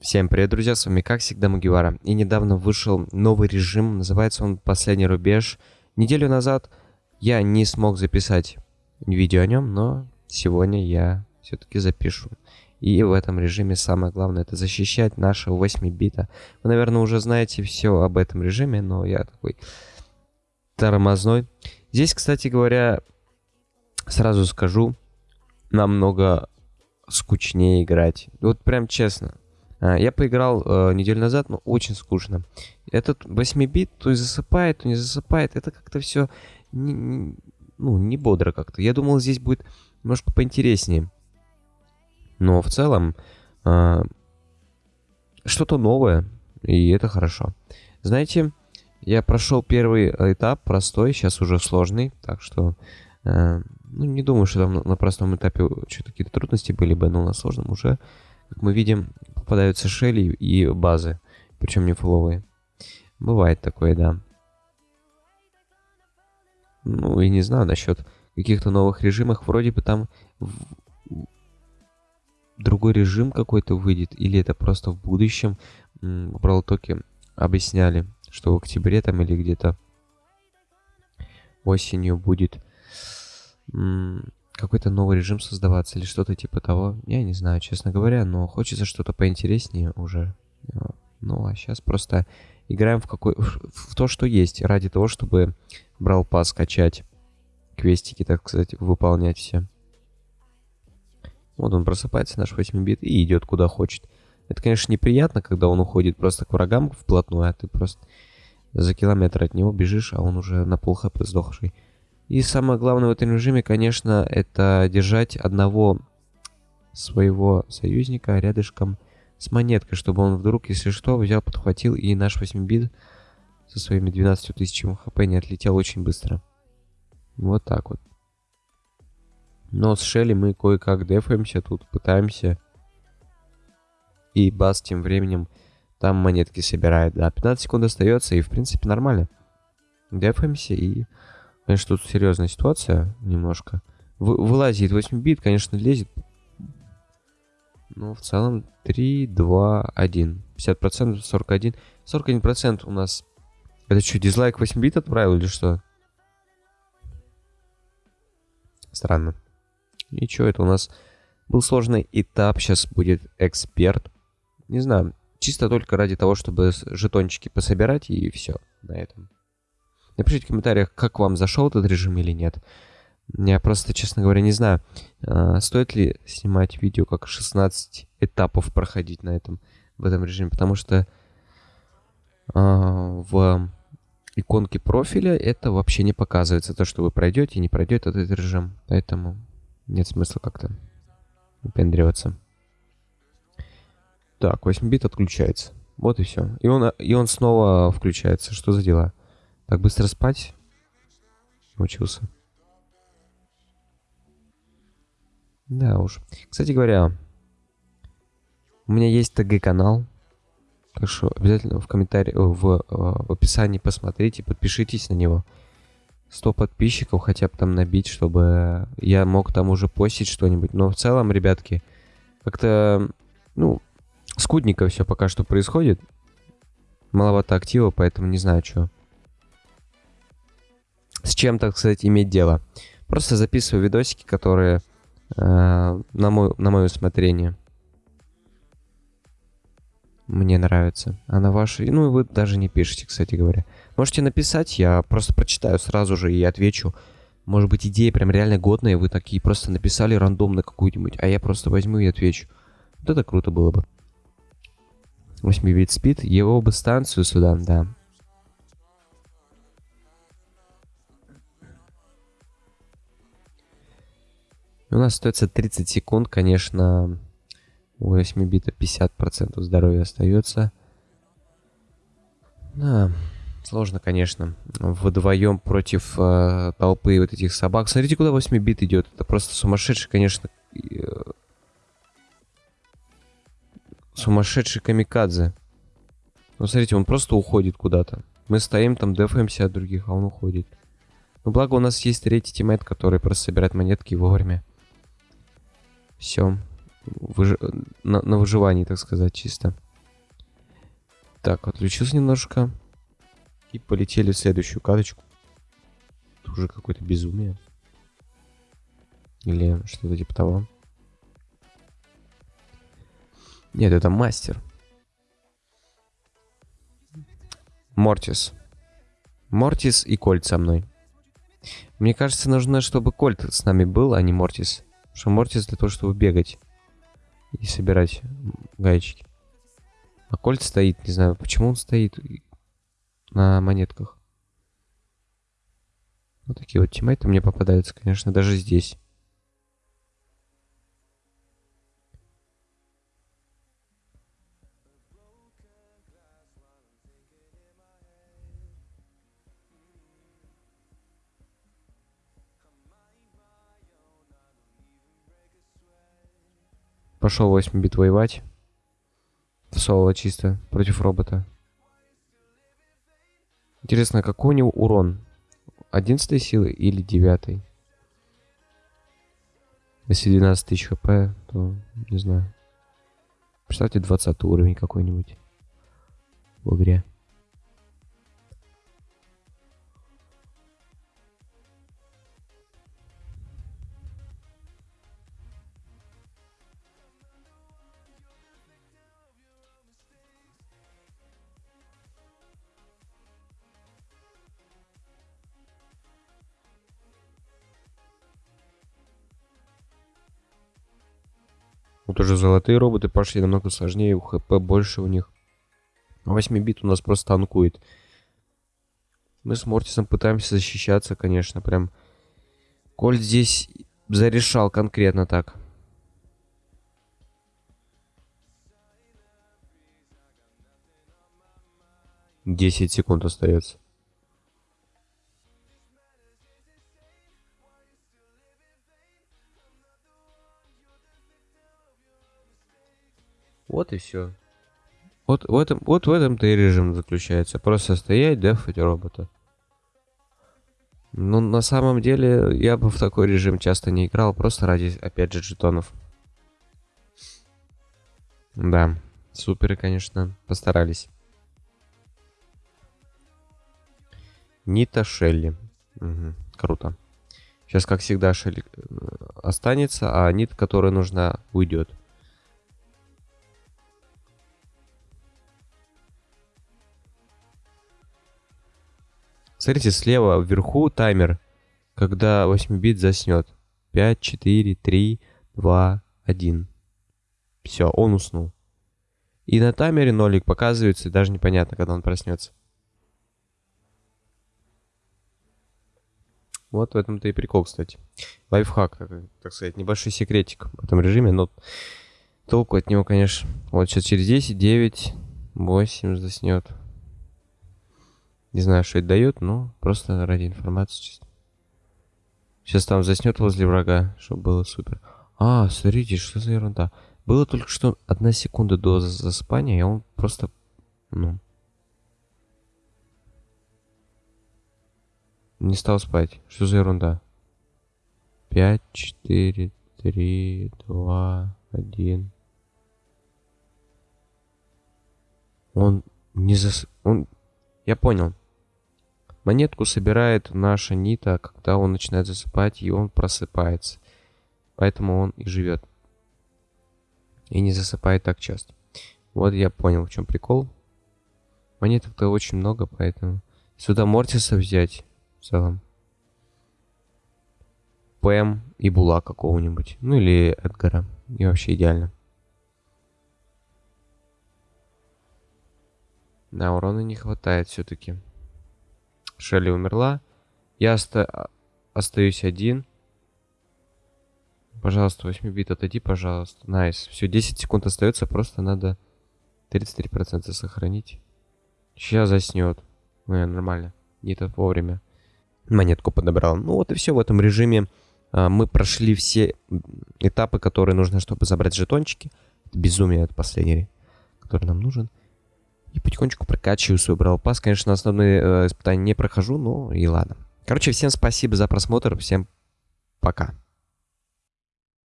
Всем привет, друзья, с вами как всегда Мугивара. И недавно вышел новый режим, называется он «Последний рубеж». Неделю назад я не смог записать видео о нем, но сегодня я все-таки запишу. И в этом режиме самое главное это защищать нашего 8 бита. Вы, наверное, уже знаете все об этом режиме, но я такой тормозной. Здесь, кстати говоря, сразу скажу, намного скучнее играть. Вот прям честно. А, я поиграл э, неделю назад, но очень скучно. Этот 8-бит то и засыпает, то не засыпает. Это как-то все не, ну, не бодро как-то. Я думал, здесь будет немножко поинтереснее. Но в целом э, что-то новое, и это хорошо. Знаете, я прошел первый этап, простой, сейчас уже сложный, так что э, ну, не думаю, что там на простом этапе что-то какие-то трудности были бы, но на сложном уже, как мы видим, попадаются шели и базы, причем не фуловые. Бывает такое, да. Ну, и не знаю насчет каких-то новых режимах. Вроде бы там другой режим какой-то выйдет, или это просто в будущем. В Бралтоке объясняли, что в октябре там или где-то осенью будет какой-то новый режим создаваться или что-то типа того. Я не знаю, честно говоря, но хочется что-то поинтереснее уже. Ну, а сейчас просто играем в, какой, в то, что есть, ради того, чтобы брал пас качать, квестики, так сказать, выполнять все. Вот он просыпается, наш 8-бит, и идет куда хочет. Это, конечно, неприятно, когда он уходит просто к врагам вплотную, а ты просто за километр от него бежишь, а он уже на пол хп сдохший. И самое главное в этом режиме, конечно, это держать одного своего союзника рядышком с монеткой, чтобы он вдруг, если что, взял, подхватил и наш 8-бит со своими 12 тысячами хп не отлетел очень быстро. Вот так вот. Но с Шелли мы кое-как дефаемся тут, пытаемся. И Бас тем временем там монетки собирает. Да, 15 секунд остается, и в принципе нормально. Дефаемся и Конечно, тут серьезная ситуация немножко. Вы, вылазит 8 бит, конечно, лезет. Но в целом 3, 2, 1. 50%, 41. 41% у нас. Это что, дизлайк 8 бит отправил или что? Странно. И что это у нас? Был сложный этап, сейчас будет эксперт. Не знаю, чисто только ради того, чтобы жетончики пособирать и все на этом. Напишите в комментариях, как вам зашел этот режим или нет. Я просто, честно говоря, не знаю, а, стоит ли снимать видео, как 16 этапов проходить на этом, в этом режиме, потому что а, в иконке профиля это вообще не показывается, то, что вы пройдете, не пройдет этот режим, поэтому нет смысла как-то выпендриваться. Так, 8 бит отключается. Вот и все. И он, и он снова включается. Что за дела? Так быстро спать? Научился. Да уж. Кстати говоря, у меня есть ТГ-канал. Так что обязательно в комментарии, в, э, в описании посмотрите, подпишитесь на него. 100 подписчиков хотя бы там набить, чтобы я мог там уже постить что-нибудь. Но в целом, ребятки, как-то, ну, скудненько все пока что происходит. Маловато актива, поэтому не знаю, что с чем, так сказать, иметь дело. Просто записываю видосики, которые э, на, мой, на мое усмотрение мне нравятся. А на ваши... Ну, вы даже не пишете, кстати говоря. Можете написать, я просто прочитаю сразу же и отвечу. Может быть, идея прям реально годная, вы такие просто написали рандомно какую-нибудь, а я просто возьму и отвечу. Вот это круто было бы. 8 бит спид, его бы станцию сюда, да. У нас остается 30 секунд, конечно, у 8 бита 50% здоровья остается. Да, сложно, конечно. Вдвоем против э, толпы вот этих собак. Смотрите, куда 8 бит идет. Это просто сумасшедший, конечно, э, сумасшедший камикадзе. Ну, смотрите, он просто уходит куда-то. Мы стоим там, дефаемся от других, а он уходит. Ну, благо у нас есть третий teammate, который просто собирает монетки вовремя. Все. Выж... На, на выживании, так сказать, чисто. Так, отключился немножко. И полетели в следующую карточку. Это уже какое-то безумие. Или что-то типа того. Нет, это мастер. Мортис. Мортис и Кольт со мной. Мне кажется, нужно, чтобы Кольт с нами был, а не Мортис. Потому что Мортис для того, чтобы бегать и собирать гаечки. А Кольт стоит, не знаю, почему он стоит на монетках. Вот такие вот тиммейты мне попадаются, конечно, даже здесь. Пошел 8 бит воевать. В соло чисто, против робота. Интересно, какой у него урон? 11 силы или 9? Если 12 тысяч хп, то не знаю. Представьте 20 уровень какой-нибудь в игре. Вот уже золотые роботы пошли намного сложнее, у хп больше у них. 8 бит у нас просто танкует. Мы с Мортисом пытаемся защищаться, конечно, прям. Кольт здесь зарешал конкретно так. Десять секунд остается. Вот и все. Вот в этом, вот в этом-то и режим заключается. Просто стоять, дефать робота. Ну, на самом деле, я бы в такой режим часто не играл, просто ради, опять же, жетонов. Да, суперы, конечно, постарались. Нита Шелли. Угу, круто. Сейчас, как всегда, Шелли э, останется, а нит, которая нужна, уйдет. Смотрите, слева вверху таймер, когда 8-бит заснет. 5, 4, 3, 2, 1. Все, он уснул. И на таймере нолик показывается, и даже непонятно, когда он проснется. Вот в этом-то и прикол, кстати. Лайфхак, так сказать, небольшой секретик в этом режиме, но толку от него, конечно. Вот сейчас через 10, 9, 8 заснет. Не знаю, что это дает, но просто ради информации чисто. Сейчас там заснет возле врага, чтобы было супер. А, смотрите, что за ерунда. Было только что одна секунда до засыпания, и он просто, ну... Не стал спать. Что за ерунда? 5, 4, 3, 2, 1. Он не зас... Он... Я понял. Монетку собирает наша Нита, когда он начинает засыпать, и он просыпается. Поэтому он и живет. И не засыпает так часто. Вот я понял, в чем прикол. Монеток-то очень много, поэтому... Сюда Мортиса взять, в целом. Пэм и Була какого-нибудь. Ну или Эдгара. И вообще идеально. Да, урона не хватает все-таки. Шелли умерла. Я оста остаюсь один. Пожалуйста, 8 бит отойди, пожалуйста. Nice. Все, 10 секунд остается, просто надо 33% сохранить. Сейчас заснет. Ну, нормально. Не то вовремя. Монетку подобрал. Ну вот и все в этом режиме. А, мы прошли все этапы, которые нужно, чтобы забрать жетончики. Безумие это последний, который нам нужен. И потихонечку прокачиваю свой Brawl Pass. Конечно, основные э, испытания не прохожу, но и ладно. Короче, всем спасибо за просмотр. Всем пока.